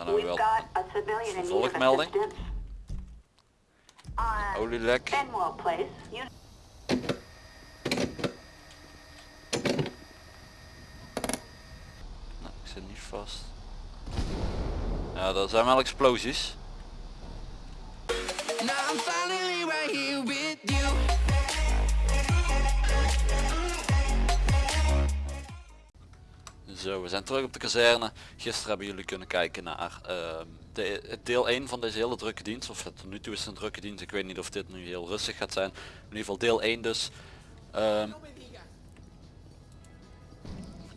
Dan hebben we wel of vervolgmelding. On olielek. Nou, ik zit niet vast. Ja, dat zijn wel explosies. Now I'm finally right here Zo, we zijn terug op de kazerne. Gisteren hebben jullie kunnen kijken naar ehm, de, deel 1 van deze hele drukke dienst. Of het, nu toe is een drukke dienst. Ik weet niet of dit nu heel rustig gaat zijn. In ieder geval deel 1 dus. Ehm,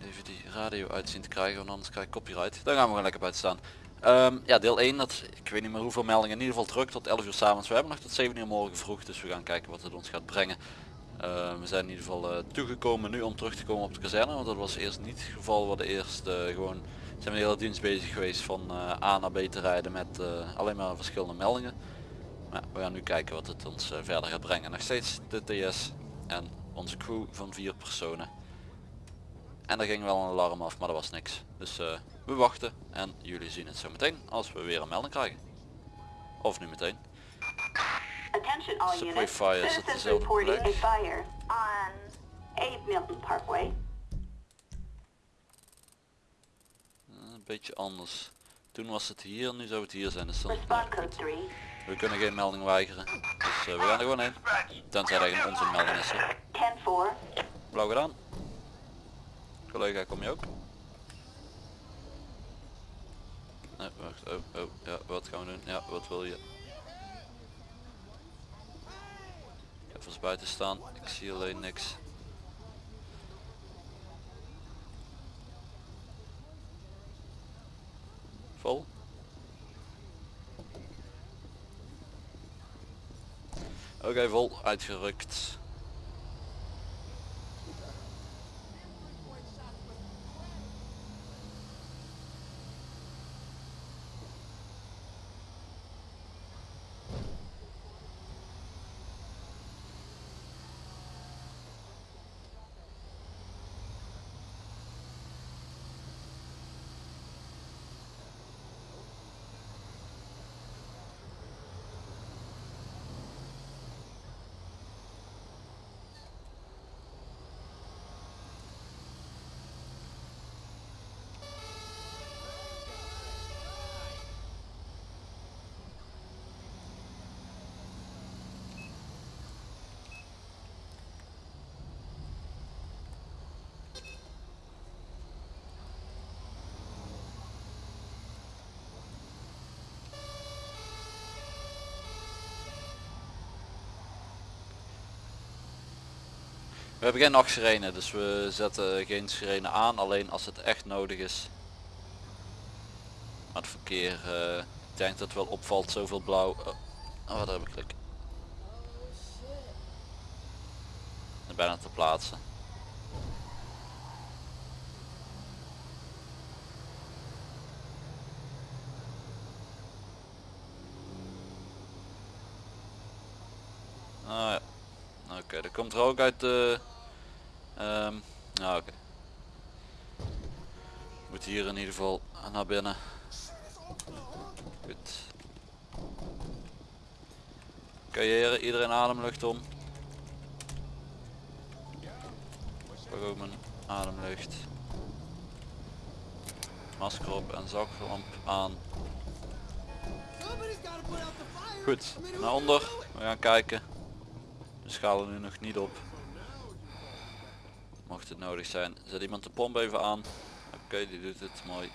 even die radio uitzien te krijgen, want anders krijg ik copyright. Dan gaan we gewoon lekker buiten staan. Ehm, ja, deel 1, dat, ik weet niet meer hoeveel meldingen. In ieder geval druk tot 11 uur s'avonds. We hebben nog tot 7 uur morgen vroeg, dus we gaan kijken wat het ons gaat brengen. Uh, we zijn in ieder geval uh, toegekomen nu om terug te komen op de kazerne, want dat was eerst niet het geval. We hadden eerst uh, gewoon zijn we de hele dienst bezig geweest van A naar B te rijden met alleen maar verschillende meldingen. Maar we gaan nu kijken wat het ons verder gaat brengen. Nog steeds de TS en onze crew van vier personen. En er ging wel een alarm af, maar dat was niks. Dus we wachten en jullie zien het zo meteen als we weer een melding krijgen. Of nu meteen. Attention all units. Citizens reporting a fire on Abe Milton Parkway. Een beetje anders. Toen was het hier, nu zou het hier zijn. Dus nou, code goed. 3. We kunnen geen melding weigeren. Dus eh, we gaan er gewoon heen. Tenzij er geen onze melding is. hè. 10-4. Blauw gedaan. Collega, kom je ook? Nee, wacht. Oh, oh, ja, wat gaan we doen? Ja, wat wil je? Even buiten staan. Ik zie alleen niks. Vol? Oké, vol. Uitgerukt. We hebben geen nachtsirene, dus we zetten geen sirene aan, alleen als het echt nodig is. Maar het verkeer, eh, ik denk dat het wel opvalt, zoveel blauw. Oh, oh wat heb ik klik. Bijna te plaatsen. Ah ja. Oké, dat komt er ook uit de... nou oké. Moet hier in ieder geval naar binnen. Goed. Heren, iedereen ademlucht om. Pak ook mijn ademlucht. Masker op en zaklamp aan. Goed, naar onder. We gaan kijken. We schalen nu nog niet op. Mocht het nodig zijn. Zet iemand de pomp even aan. Oké, die doet het mooi.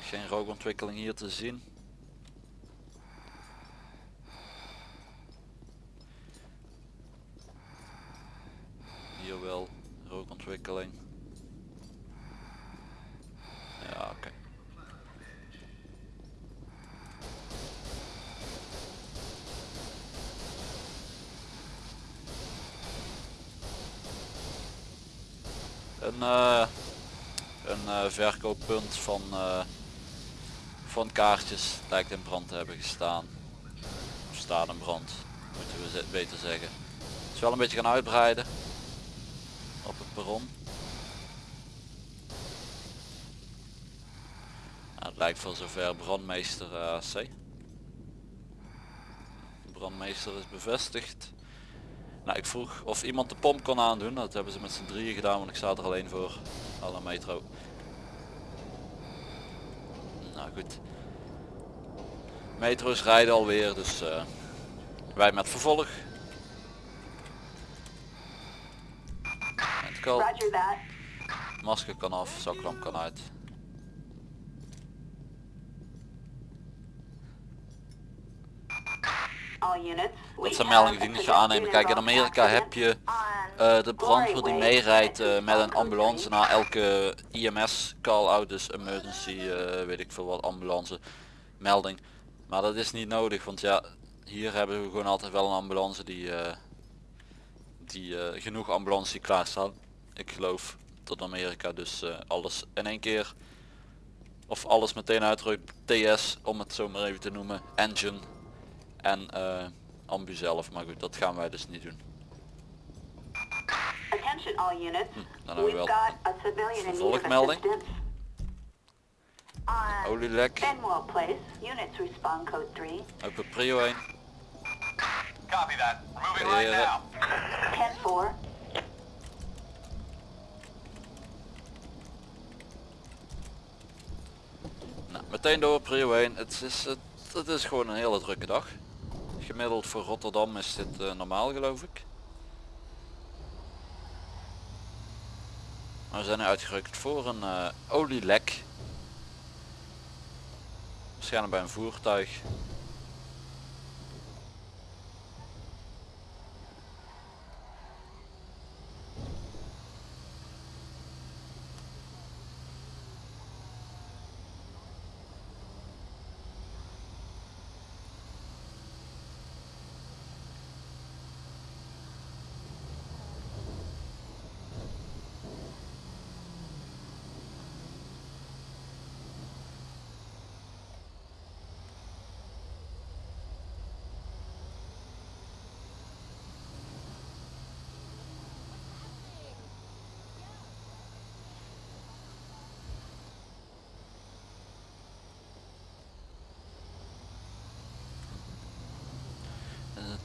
Geen rookontwikkeling hier te zien. Hier wel rookontwikkeling. Ja, oké. Een, eh, een eh, verkooppunt van, eh, van kaartjes lijkt in brand te hebben gestaan. Of staat in brand, moeten we beter zeggen. Het is wel een beetje gaan uitbreiden op het perron. Het lijkt voor zover brandmeester AC. De brandmeester is bevestigd. Nou, ik vroeg of iemand de pomp kon aandoen. Dat hebben ze met z'n drieën gedaan, want ik sta er alleen voor. Alle metro. Nou goed. Metro's rijden alweer, dus eh, wij met vervolg. Roger that. Masker kan af, zaklamp kan uit. All units. Dat zijn meldingen die niet ga aannemen. Kijk, in Amerika heb je eh, de brandweer die meerijdt eh, met een ambulance na elke IMS call-out, dus emergency, eh, weet ik veel wat, ambulance melding. Maar dat is niet nodig, want ja, hier hebben we gewoon altijd wel een ambulance die, die genoeg ambulance die klaarstaan. Ik geloof tot Amerika dus alles in één keer. Of alles meteen uitrukt, TS om het zo maar even te noemen, engine en eh ambu zelf. Maar goed, dat gaan wij dus niet doen. Attention all units. dan hebben we wel got a civilian in need of vervolgmelding. Olielek, 3. open prio 1. Copy that. Moving right now. 10-4. Nou, meteen door prio 1. Het is, het, het is gewoon een hele drukke dag. Gemiddeld voor Rotterdam is dit eh, normaal geloof ik. Maar we zijn uitgerukt voor een eh, olielek. Waarschijnlijk bij een voertuig.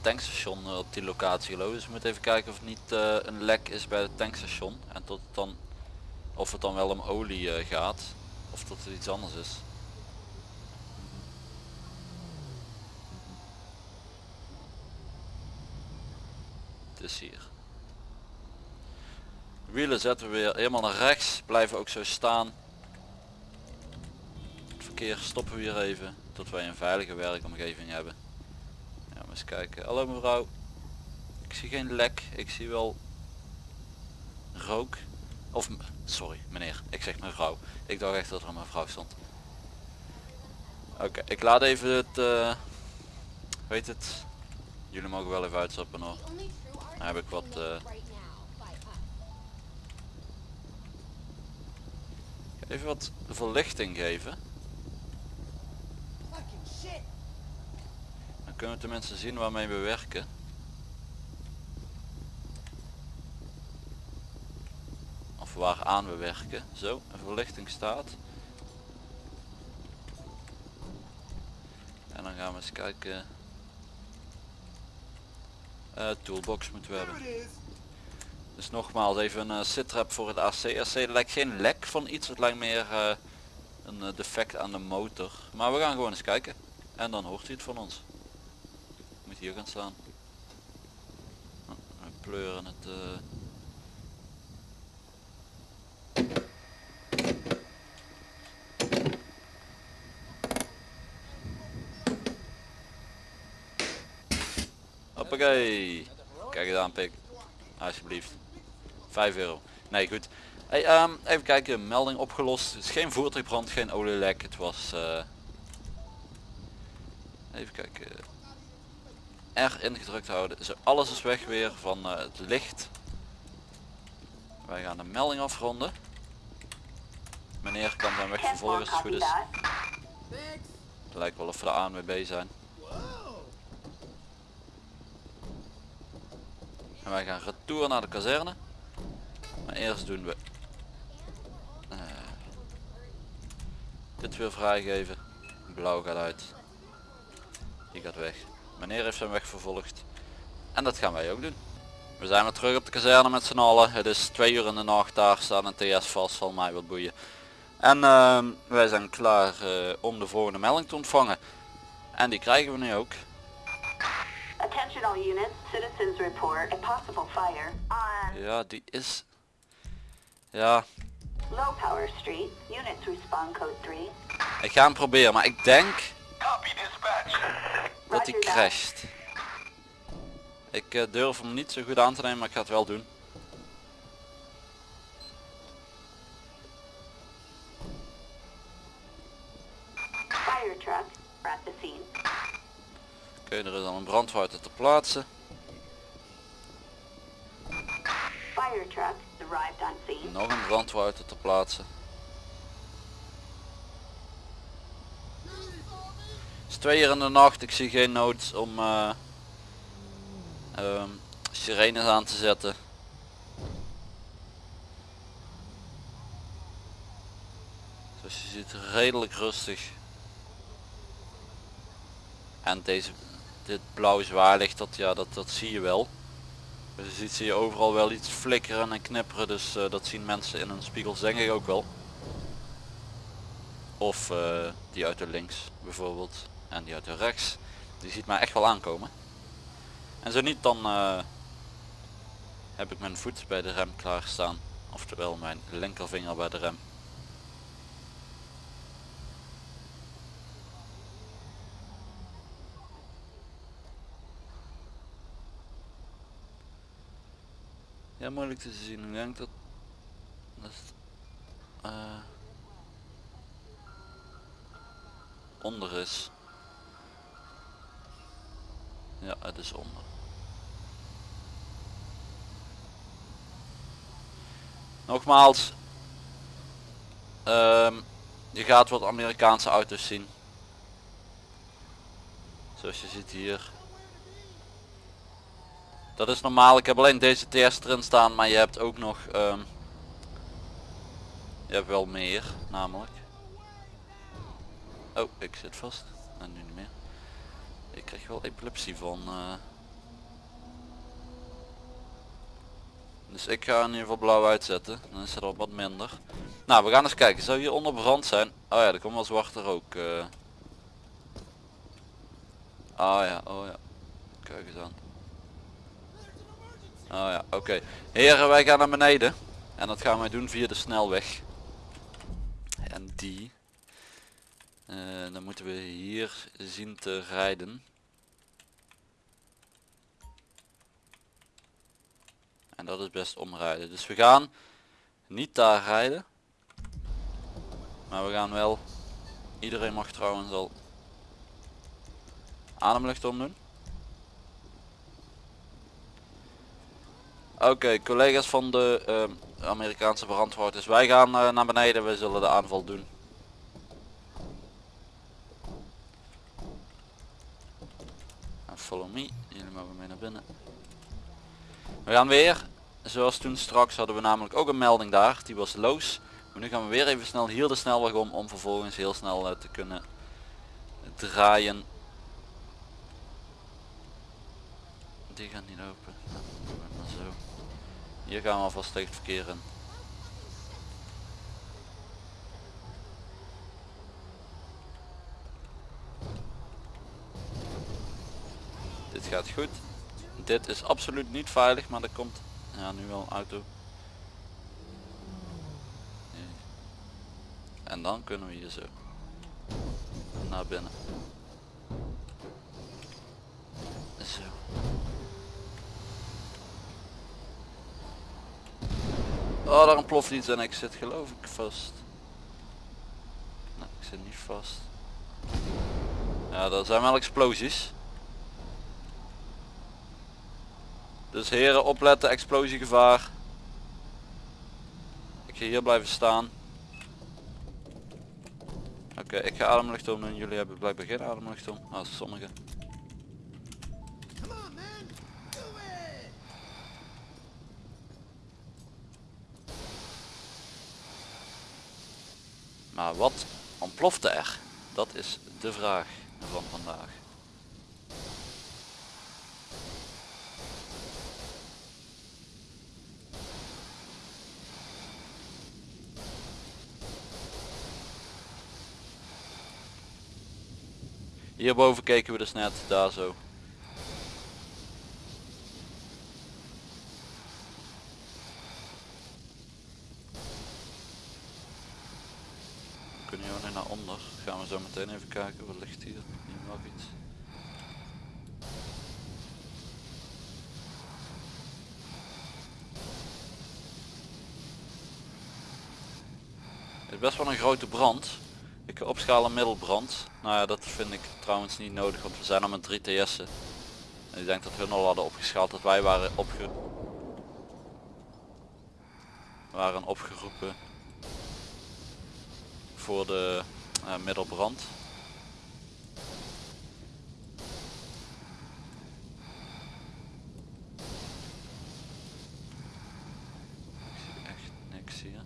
Tankstation eh, op die locatie geloof. Dus we moeten even kijken of het niet eh, een lek is bij het tankstation. En tot het dan, of het dan wel om olie eh, gaat. Of dat het iets anders is. Het is hier. Wielen zetten we weer helemaal naar rechts. Blijven ook zo staan. Het verkeer stoppen we hier even. Tot wij een veilige werkomgeving hebben. Kijken. Hallo mevrouw. Ik zie geen lek. Ik zie wel rook. Of, sorry meneer. Ik zeg mevrouw. Ik dacht echt dat er een mevrouw stond. Oké, ik laat even het... eh weet het? Jullie mogen wel even uitstappen hoor. Heb ik wat... eh, even wat verlichting geven. Dan kunnen we tenminste zien waarmee we werken. Of waaraan we werken. Zo, een verlichting staat. En dan gaan we eens kijken. Eh, toolbox moeten we hebben. Dus nogmaals even een uh, sitrap voor het AC. AC lijkt geen lek van iets, het lijkt meer eh, een eh, defect aan de motor. Maar we gaan gewoon eens kijken. En dan hoort hij het van ons. Hier gaan staan. Oh, pleuren het. eh. Hoppakee. Kijk eens aan pik. Alsjeblieft. 5 euro. Nee goed. Hey, ehm, even kijken, melding opgelost. Het is geen voertuigbrand, geen olielek. Het was... eh, Even kijken. R ingedrukt houden. Zo, alles is weg weer van eh, het licht. Wij gaan de melding afronden. Meneer kan dan weg 10-4, vervolgen als het goed is. Het lijkt wel of we de ANWB zijn. En wij gaan retour naar de kazerne. Maar eerst doen we... eh, Dit weer vrijgeven. Blauw gaat uit. Die gaat weg. Meneer heeft zijn weg vervolgd. En dat gaan wij ook doen. We zijn weer terug op de kazerne met z'n allen. Het is twee uur in de nacht. Daar staat een TS vast. Zal mij wat boeien. En ehm, wij zijn klaar eh, om de volgende melding te ontvangen. En die krijgen we nu ook. Attention all units. Citizens report a possible fire on Ja, die is... Ja, Low Power Street. Units respond code 3. ik ga hem proberen. Maar ik denk Copy dispatch. Dat hij crasht. Ik eh, durf hem niet zo goed aan te nemen, maar ik ga het wel doen. Oké, er is al een brandwouter te plaatsen. Fire truck arrived on scene. Nog een brandwouter te plaatsen. Het is twee uur in de nacht, ik zie geen nood om eh, ehm, sirenes aan te zetten. Zoals je ziet redelijk rustig. En deze, dit blauw zwaarlicht, dat, ja, dat, dat zie je wel. Dus je ziet zie je overal wel iets flikkeren en knipperen, dus eh, dat zien mensen in hun spiegels denk ik ook wel. Of eh, die uit de links bijvoorbeeld en die uit de rechts. Die ziet mij echt wel aankomen. En zo niet dan eh, heb ik mijn voet bij de rem klaarstaan. Oftewel mijn linkervinger bij de rem. Ja, moeilijk te zien. Ik denk dat... dat eh, onder is. Ja, het is onder. Nogmaals. ehm, je gaat wat Amerikaanse auto's zien. Zoals je ziet hier. Dat is normaal. Ik heb alleen deze TS erin staan, maar je hebt ook nog... ehm, je hebt wel meer, namelijk. Oh, ik zit vast. En nu niet meer. Ik krijg wel epilepsie van. eh. Dus ik ga in ieder geval blauw uitzetten. Dan is het al wat minder. Nou, we gaan eens kijken. Zou hier onder brand zijn? Oh ja, er komt wel zwarte rook. eh. Ah ja, oh ja. Kijk eens aan. Oh ja, oké. Heren, wij gaan naar beneden. En dat gaan wij doen via de snelweg. En die. Dan moeten we hier zien te rijden. En dat is best omrijden. Dus we gaan niet daar rijden. Maar we gaan wel. Iedereen mag trouwens al ademlucht omdoen. Oké, collega's van de ehm, Amerikaanse brandwoorders, wij gaan eh, naar beneden, we zullen de aanval doen. Follow me, jullie mogen mee naar binnen. We gaan weer, zoals toen straks hadden we namelijk ook een melding daar, die was loos. Maar nu gaan we weer even snel hier de snelweg om, om vervolgens heel snel eh, te kunnen draaien. Die gaat niet open. Hier gaan we alvast tegen het verkeer in. Dit goed. Dit is absoluut niet veilig, maar er komt ja, nu wel een auto. En dan kunnen we hier zo naar binnen. Zo. Oh, daar ontploft iets en ik zit geloof ik vast. Nee, ik zit niet vast. Ja, dat zijn wel explosies. Dus heren, opletten, explosiegevaar. Ik ga hier blijven staan. Oké, ik ga ademlucht om en jullie hebben blijkbaar geen ademlucht om. Ah, sommigen. Maar wat ontplofte er? Dat is de vraag van vandaag. Hierboven keken we dus net, daar zo. We kunnen hier nu naar onder. Gaan we zo meteen even kijken, wat ligt hier? Hier iets. Het is best wel een grote brand. Ik ga opschalen middelbrand. Nou ja, dat vind ik trouwens niet nodig, want we zijn al met 3 TS'en. En ik denk dat hun al hadden opgeschaald dat wij waren waren opgeroepen voor de eh, middelbrand. Ik zie echt niks hier.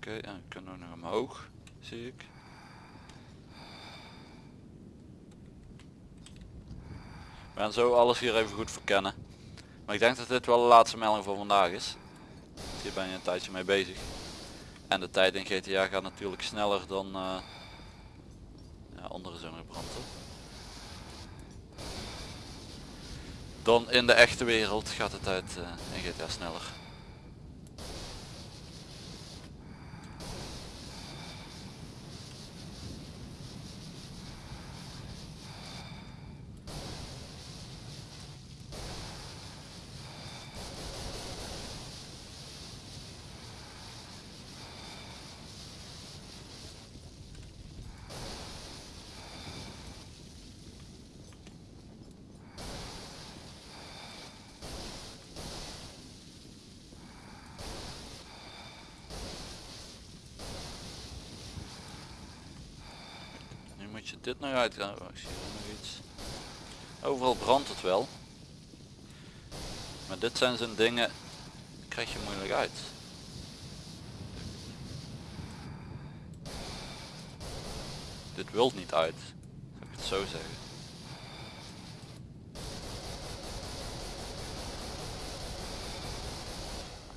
Oké, en we kunnen ook nog omhoog, zie ik. We gaan zo alles hier even goed verkennen. Maar ik denk dat dit wel de laatste melding voor vandaag is. Hier ben je een tijdje mee bezig. En de tijd in GTA gaat natuurlijk sneller dan eh, ja, andere zo'n brand. toch? Dan in de echte wereld gaat de tijd eh, in GTA sneller. Nu nog uit. Oh, ik zie nog iets. Overal brandt het wel. Maar dit zijn zo'n dingen, krijg je moeilijk uit. Dit wilt niet uit, zou ik het zo zeggen.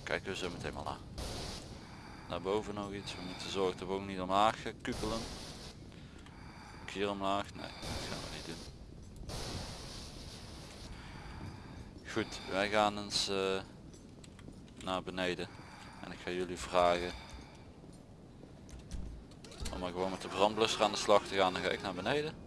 Kijken we zo meteen maar naar. Naar boven nog iets, we moeten zorgen dat we ook niet omlaag gaan kukelen. Omlaag, nee, dat gaan we niet doen. Goed, wij gaan eens eh, naar beneden. En ik ga jullie vragen om maar gewoon met de brandblusser aan de slag te gaan. Dan ga ik naar beneden.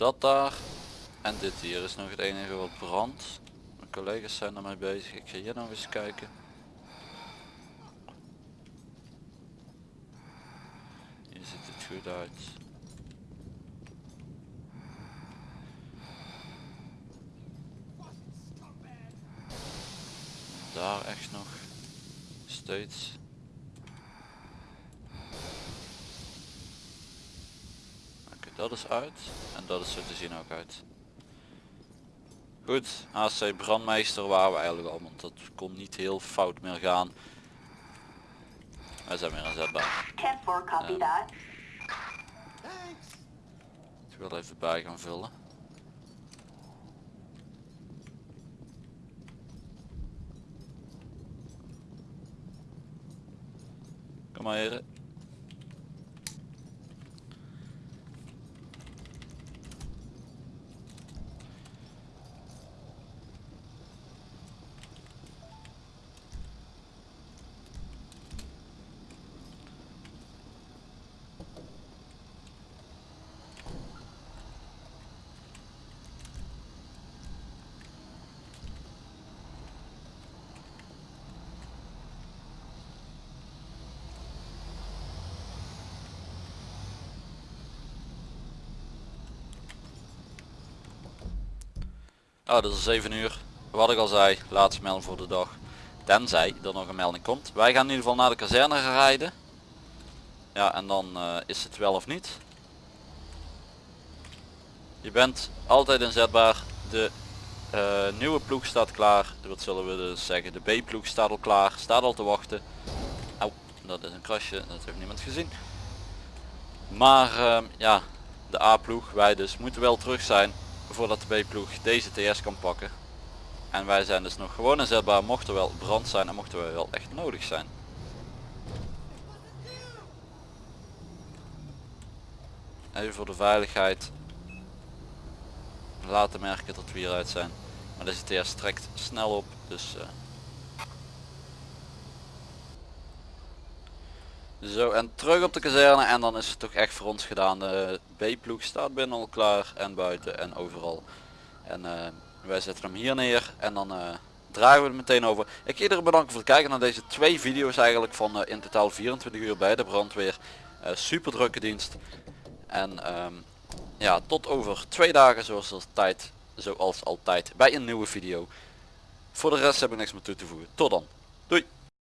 Dat daar. En dit hier is nog het enige wat brandt. Mijn collega's zijn ermee bezig. Ik ga hier nog eens kijken. Hier ziet het goed uit. Daar echt nog steeds. Oké, dat is uit en dat is zo te zien ook uit. Goed, AC brandmeester waren we eigenlijk al, want dat kon niet heel fout meer gaan. Wij zijn weer inzetbaar. 10-4, copy that. Thanks! Ik wil even bij gaan vullen. Kom maar heren. Oh, dat is 7 uur. Wat ik al zei, laatste melding voor de dag. Tenzij er nog een melding komt. Wij gaan in ieder geval naar de kazerne rijden. Ja, en dan eh, is het wel of niet. Je bent altijd inzetbaar. De eh, nieuwe ploeg staat klaar. Wat zullen we dus zeggen? De B-ploeg staat al klaar. Staat al te wachten. Au, dat is een krasje. Dat heeft niemand gezien. Maar ehm, ja, de A-ploeg, wij dus, moeten wel terug zijn voordat de B-ploeg deze TS kan pakken. En wij zijn dus nog gewoon inzetbaar mocht er wel brand zijn en mochten we wel echt nodig zijn. Even voor de veiligheid laten merken dat we hieruit zijn. Maar deze TS trekt snel op, dus... eh. Zo, en terug op de kazerne en dan is het toch echt voor ons gedaan. De B-ploeg staat binnen al klaar en buiten en overal. En eh, wij zetten hem hier neer en dan eh, dragen we het meteen over. Ik iedereen bedanken voor het kijken naar deze twee video's eigenlijk van eh, in totaal 24 uur bij de brandweer. Super drukke dienst. En ehm, ja, tot over twee dagen zoals altijd, zoals altijd bij een nieuwe video. Voor de rest heb ik niks meer toe te voegen. Tot dan. Doei.